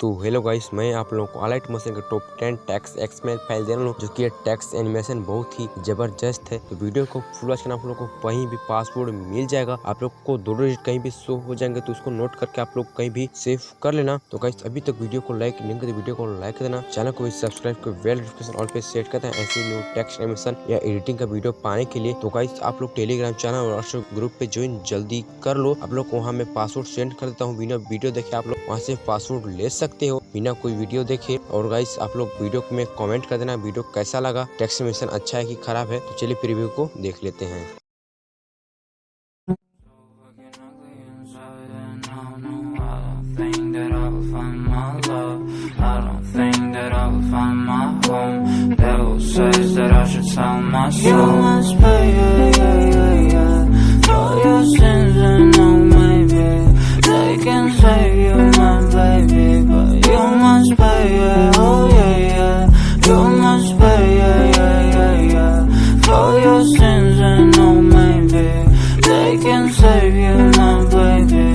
तो hello guys, मैं आप लोगों को अलाइट मशीन के टॉप 10 टैक्स एक्समेल फ़ाइल दे रहा हूँ, जो कि ये टैक्स एनिमेशन बहुत ही ज़बरदस्त है। तो वीडियो को फुल वॉच करना, आप लोगों को कहीं भी पासवर्ड मिल जाएगा, आप लोग को दो डिजिट कहीं भी शो हो जाएँगे तो उसको नोट करके आप लोग कहीं भी सेव कर लेना। तो गाइस अभी तक वीडियो को लाइक नहीं करते वीडियो को लाइक देना चैनल को सब्सक्राइब कर बेल नोटिफिकेशन ऑल पे सेट करते हैं, ऐसे न्यू टैक्स एनिमेशन या एडिटिंग का वीडियो पाने के लिए। तो गाइस आप लोग टेलीग्राम चैनल और व्हाट्सएप ग्रुप पे ज्वाइन जल्दी कर लो, आप लोग को वहाँ मैं पासवर्ड सेंड कर देता हूँ, बिना वीडियो देखे आप लोग वहाँ से पासवर्ड ले सकते सकते हो। बिना कोई वीडियो देखे। और गाइस आप लोग वीडियो में कमेंट कर देना वीडियो कैसा लगा। टेक्समेशन अच्छा है कि खराब है? तो चलिए प्रिव्यू को देख लेते हैं। Your sins and no maybe. They can save you, my baby.